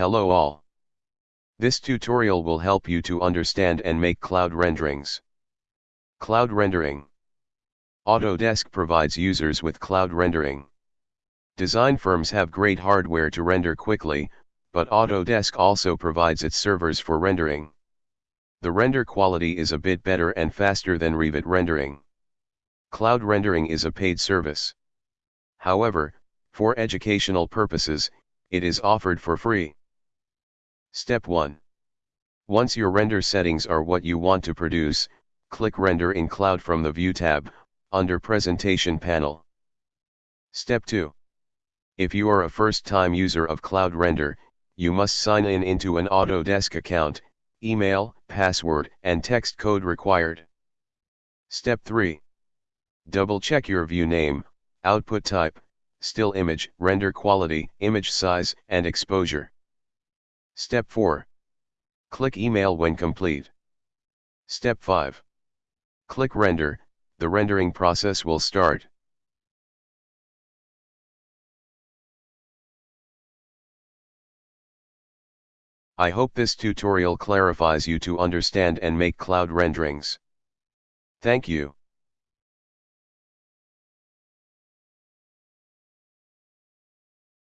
Hello all. This tutorial will help you to understand and make cloud renderings. Cloud rendering. Autodesk provides users with cloud rendering. Design firms have great hardware to render quickly, but Autodesk also provides its servers for rendering. The render quality is a bit better and faster than Revit rendering. Cloud rendering is a paid service. However, for educational purposes, it is offered for free. Step 1. Once your render settings are what you want to produce, click Render in Cloud from the View tab, under Presentation panel. Step 2. If you are a first-time user of Cloud Render, you must sign in into an Autodesk account, email, password, and text code required. Step 3. Double-check your view name, output type, still image, render quality, image size, and exposure. Step 4. Click Email when complete. Step 5. Click Render, the rendering process will start. I hope this tutorial clarifies you to understand and make cloud renderings. Thank you.